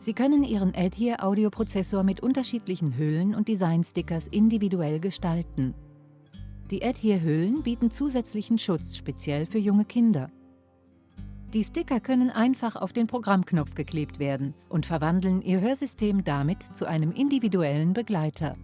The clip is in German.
Sie können Ihren Adhere-Audioprozessor mit unterschiedlichen Hüllen und Designstickers individuell gestalten. Die Adhere-Hüllen bieten zusätzlichen Schutz speziell für junge Kinder. Die Sticker können einfach auf den Programmknopf geklebt werden und verwandeln Ihr Hörsystem damit zu einem individuellen Begleiter.